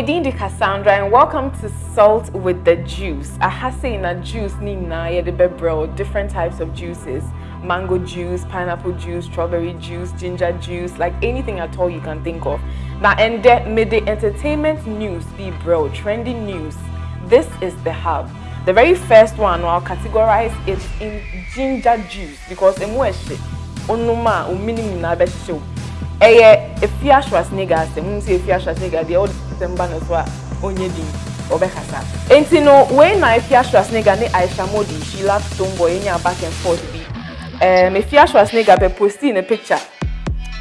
Medindi Cassandra and welcome to Salt with the Juice. I have seen a juice ni na yede bebro, different types of juices. Mango juice, pineapple juice, strawberry juice, ginger juice, like anything at all you can think of. Now and the entertainment news be bro, trending news. This is the hub. The very first one I'll categorize it in ginger juice because emweshe onuma uminim na Eye Efia Schwarzenegger asem, mu say Efia Schwarzenegger dey all December no so a onye din obekasa. Enti no when na Efia Schwarzenegger ne Aisha Modi she left tomboy enya back and forth bi. Um Efia Schwarzenegger be posting a picture.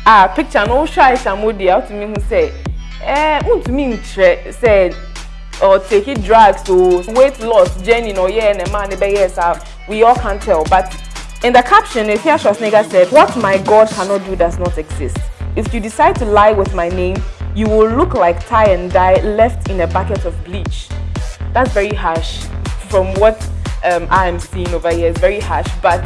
Ah picture no show Aisha Modi out to me who say eh untumi ntre say or taking drugs to weight loss journey no yeah and a man yes we all can tell but in the caption Efia Schwarzenegger said what my god cannot do does not exist if you decide to lie with my name you will look like tie and dye left in a bucket of bleach that's very harsh from what um, I am seeing over here it's very harsh but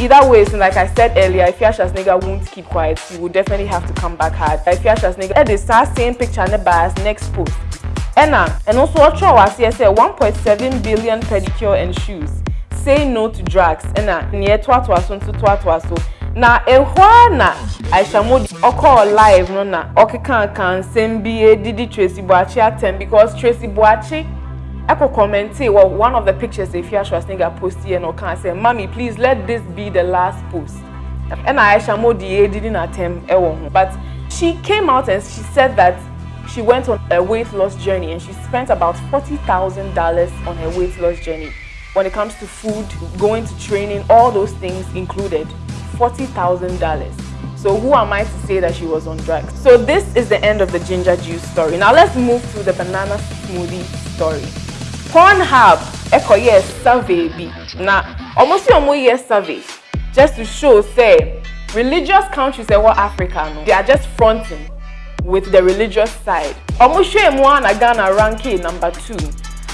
either way so like I said earlier if Efia Schwarzenegger won't keep quiet he will definitely have to come back hard Efia Schwarzenegger that is start same picture in the bars next post Enna, and also Ocho was say 1.7 billion pedicure and shoes. Say no to drugs. Enna, near twatwa so to twatwa so. Na ehwa na Aisha Modi oko live no na okeka kan nsem bi didi Tracy Boachi atem because Tracy Boachi Echo commented well one of the pictures Efia Schwarzenegger posted here no can say mommy please let this be the last post. And Aisha Modi didn't attempt ewo but she came out and she said that she went on a weight loss journey and she spent about $40,000 on her weight loss journey. When it comes to food, going to training, all those things included, $40,000. So who am I to say that she was on drugs? So this is the end of the ginger juice story. Now let's move to the banana smoothie story. Pornhub, echo yes survey bi. Now, almost almost yes survey just to show say religious countries say what Africa no, they are just fronting with the religious side. Omushe Mwana Ghana ranking number two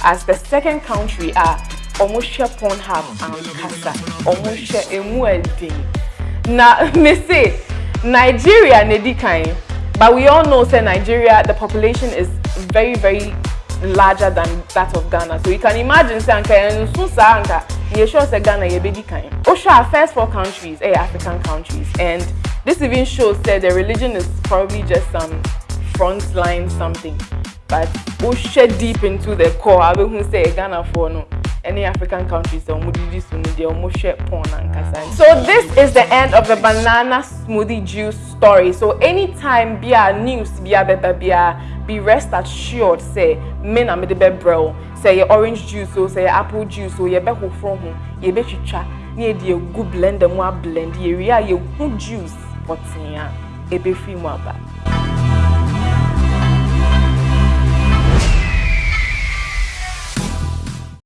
as the second country are Omushe Pornhub and Kasa. Omushe Emuedin. Na me say Nigeria Nedikai, but we all know say Nigeria the population is very very larger than that of Ghana. So you can imagine say anka ensusa anka you sure say Ghana ye bedi kind. Osha our first four countries, eh African countries and this even shows that the religion is probably just some frontline something. But shed deep into the core. I will say Ghana for no any African countries so this is the end of the banana smoothie juice story. So anytime bia news bia beba bia be rest assured say men are made bro. Say your orange juice or say apple juice or your be ho from ho ye be twitwa na ye de gu blender mu a blend ye ria ye hu juice potia ebe free mu aba